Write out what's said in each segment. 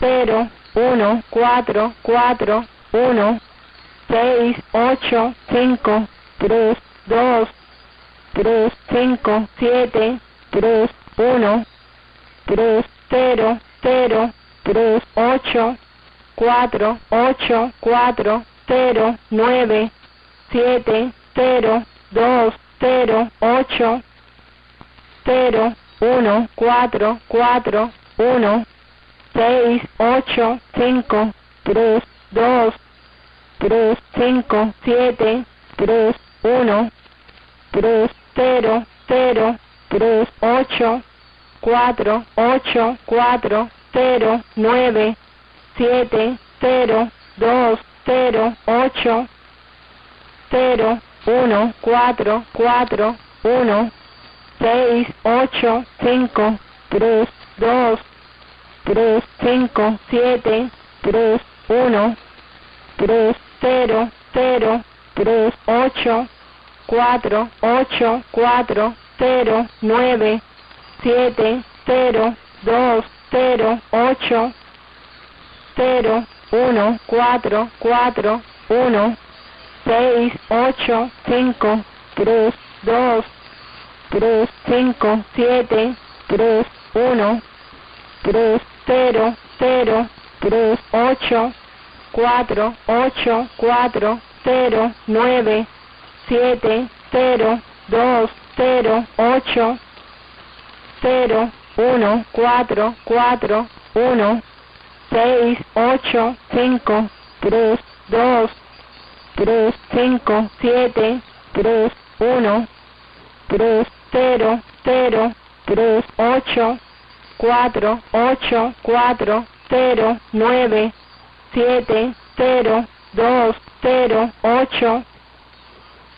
cero, uno, cuatro, cuatro, uno, seis, ocho, cinco, tres, dos, tres, cinco, siete, tres, uno, tres, cero, cero, tres, ocho, cuatro, ocho, cuatro, cero, nueve, siete, cero, dos, cero, ocho, cero, uno, cuatro, cuatro, uno, seis, ocho, cinco, tres, dos, tres, cinco, siete, tres, uno, tres, cero, cero, tres, ocho, cuatro, ocho, cuatro, cero, nueve, siete, cero, dos, cero, ocho, cero, uno, cuatro, cuatro, uno, seis, ocho, cinco, tres, dos, tres, cinco, siete, tres, uno, tres, cero, cero, tres, ocho, cuatro, ocho, cuatro, cero, nueve, siete, cero, dos, cero, ocho, cero, uno, cuatro, cuatro, uno, seis, ocho, cinco, tres, dos, tres, cinco, siete, tres, uno, tres, cero, cero, tres, ocho, cuatro, ocho, cuatro, cero, nueve, siete, cero, dos, cero, ocho, cero, uno, cuatro, cuatro, uno, seis, ocho, cinco, tres, dos, tres, cinco, siete, tres, uno, tres, cero, cero, tres, ocho, cuatro, ocho, cuatro, cero, nueve, siete, cero, dos, cero, ocho,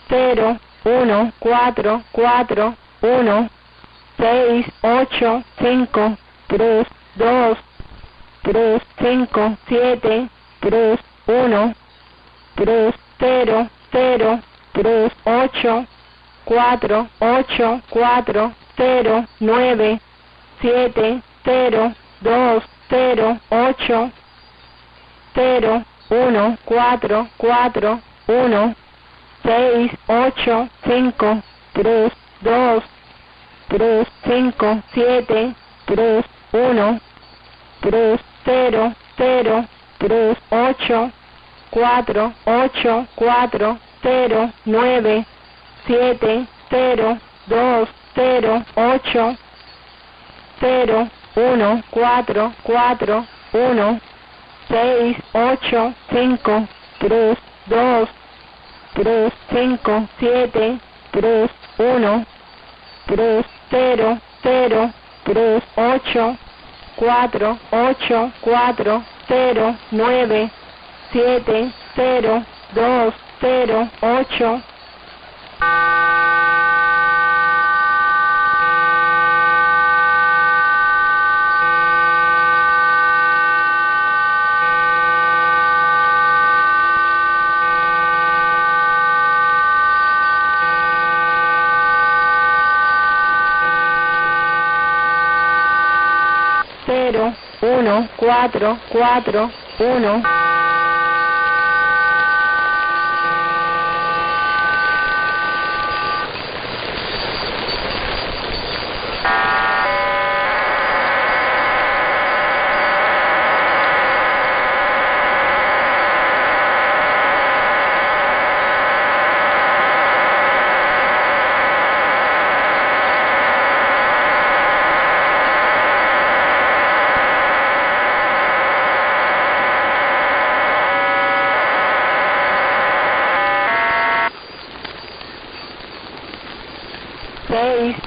cero, uno, cuatro, cuatro, uno, seis, ocho, cinco, tres, dos, tres, cinco, siete, tres, uno, tres, cero, cero, tres, ocho, cuatro, ocho, cuatro, cero, nueve, siete, cero, dos, cero, ocho, cero, uno, cuatro, cuatro, uno, seis, ocho, cinco, tres, dos, tres, cinco, siete, tres, uno, tres, cero, cero, tres, ocho, cuatro, ocho, cuatro, cero, nueve, siete, cero, dos, cero, ocho, 0, 1, 4, 4, 1, 6, 8, 5, 3, 2, 3, 5, 7, 3, 1, 3, 0, 0, 3, 8, 4, 8, 4, 0, 9, 7, 0, 2, 0, 8. 4, 4, 1.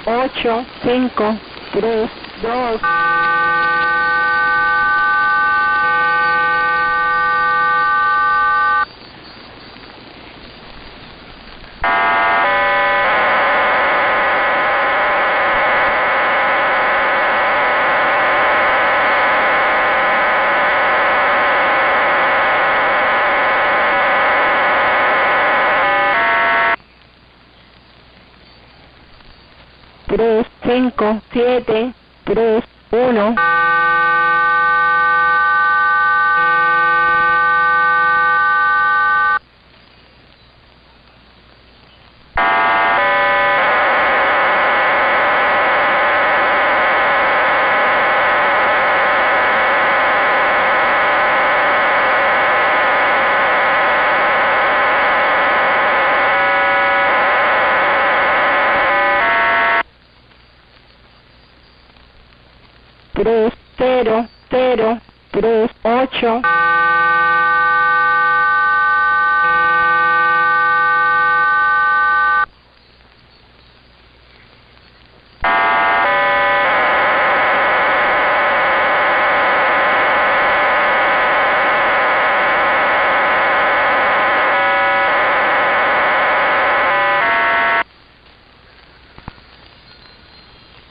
Uno. seis, ocho, cinco, 5, 7, 3, 1. 3, 0, 0, 3, 8.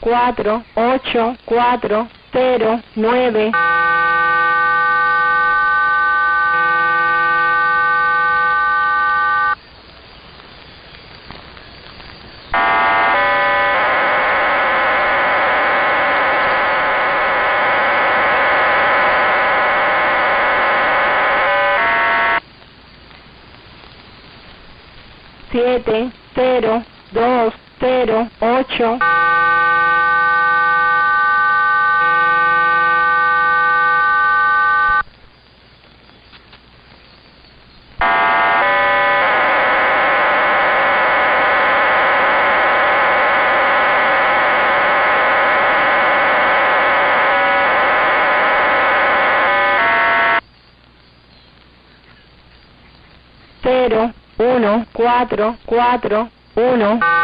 cuatro, ocho, cuatro, cero, nueve. siete, 4, 4, 1.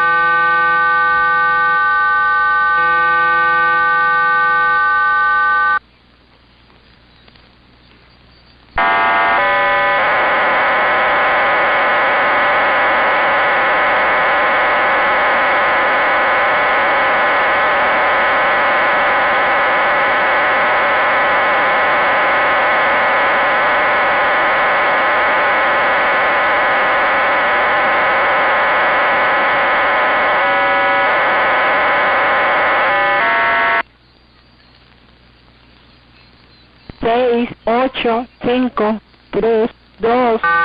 Uno. seis, ocho, cinco,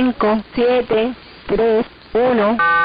5, 7, 3, 1.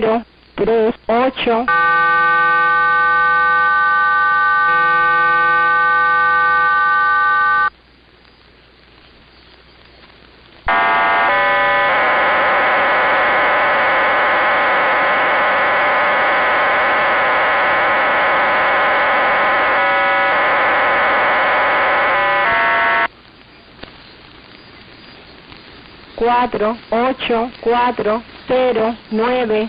0, 3, 8. Ocho. cuatro, ocho, cuatro, cero, nueve.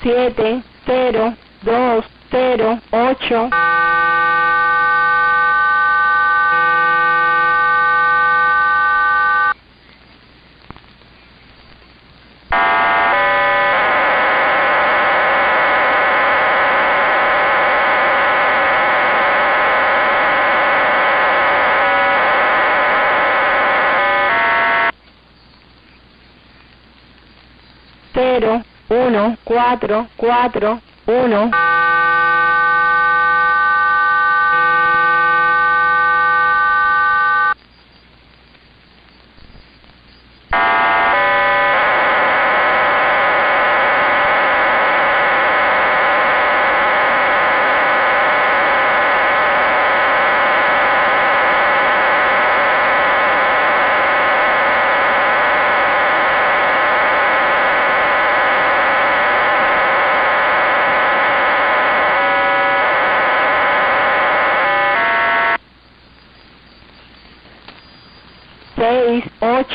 siete, cero, dos, cero, ocho. 0, 1, 4, 4, 1.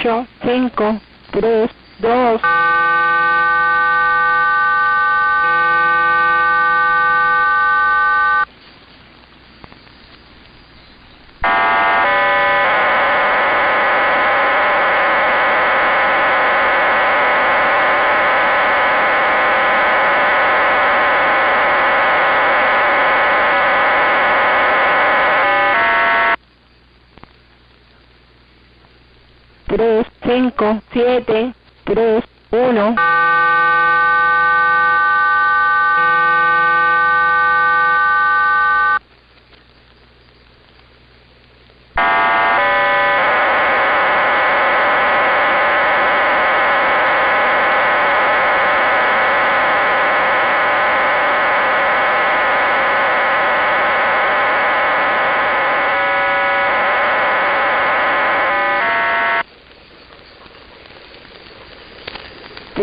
8, 5, 3, 2, siete, tres,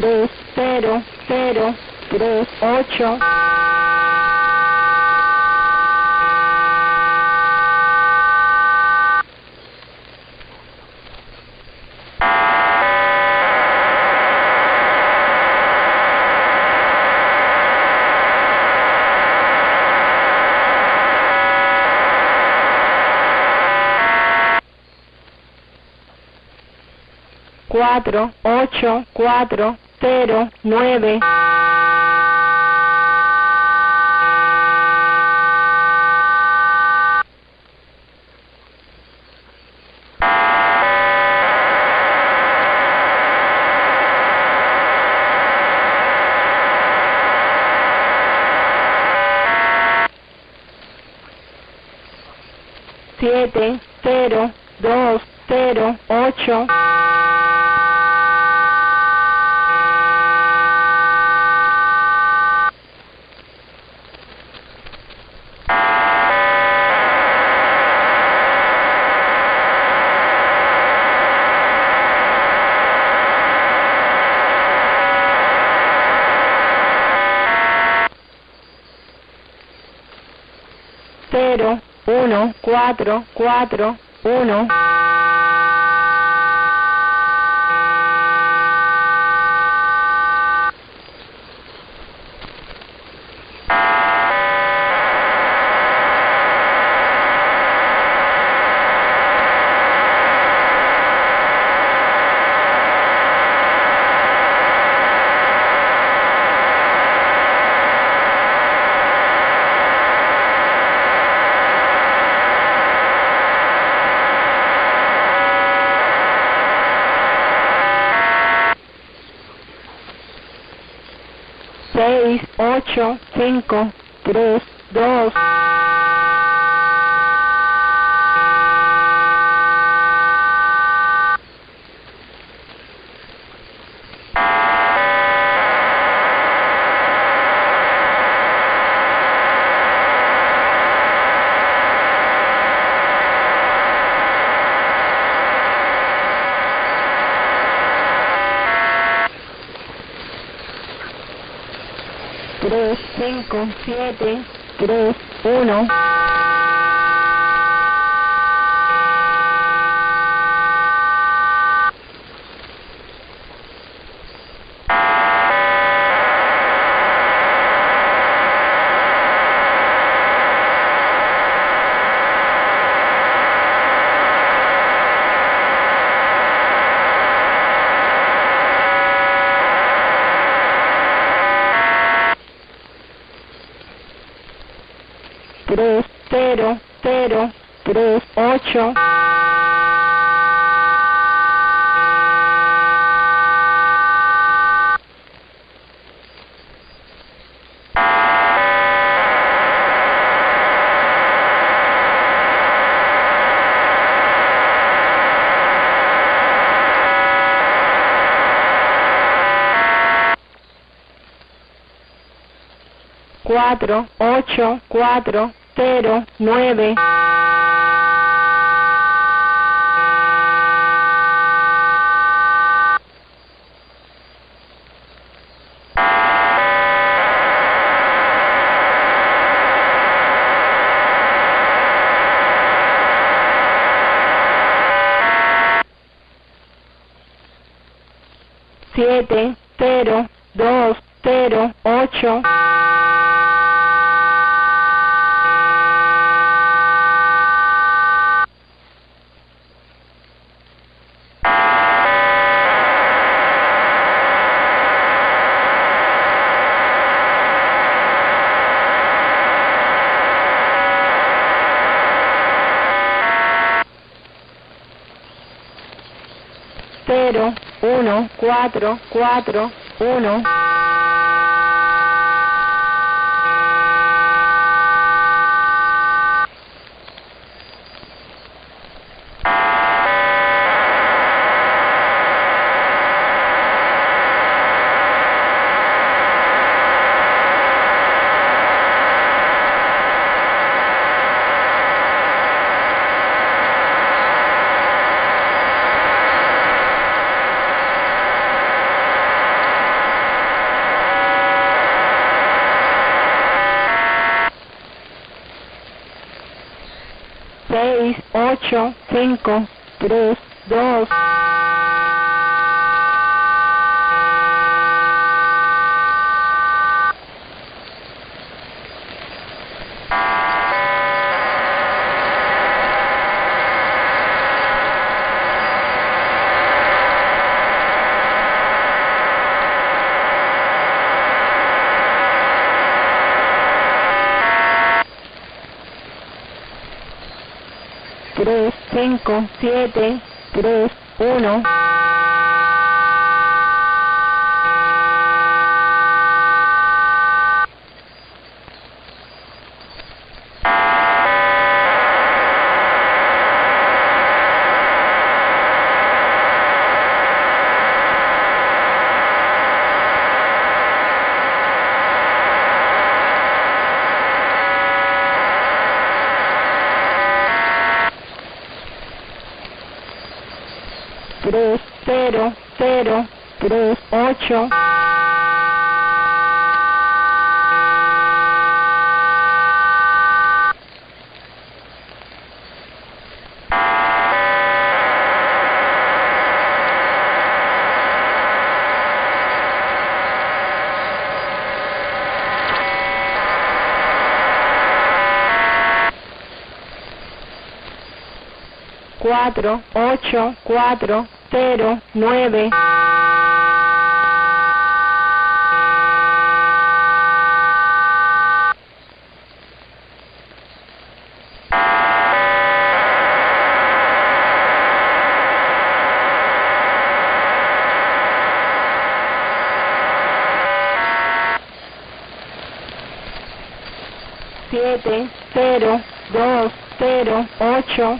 3, 0, 0, 3, 8. cuatro, ocho, cuatro, cero, nueve. siete, cero, dos, cero, ocho. 1, 4, 4, 1. Seis, ocho, cinco, tres, dos. tres, cinco, siete, tres, uno. tres, cero, cero, tres, ocho. cuatro, ocho, cuatro, cero nueve. Siete cero 0, 1, 4, 4, 1. Seis, ocho, cinco, tres, 5, 7, 3, 1. Ocho. cuatro, ocho, cuatro, cero, nueve. Siete, cero, dos, cero, ocho.